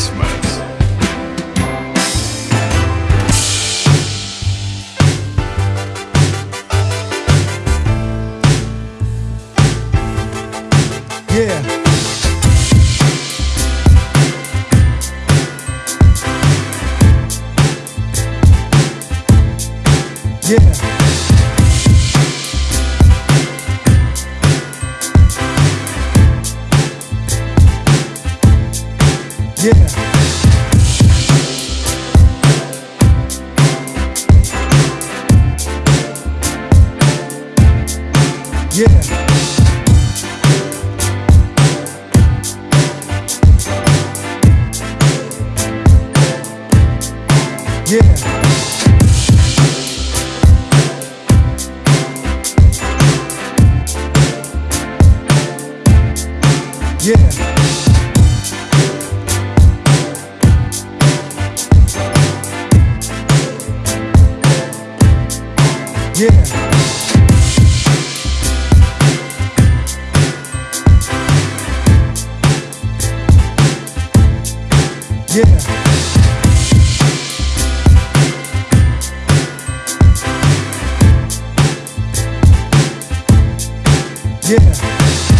Christmas. Yeah. Yeah. Yeah. Yeah. Yeah. Yeah. Yeah. Yeah. Yeah.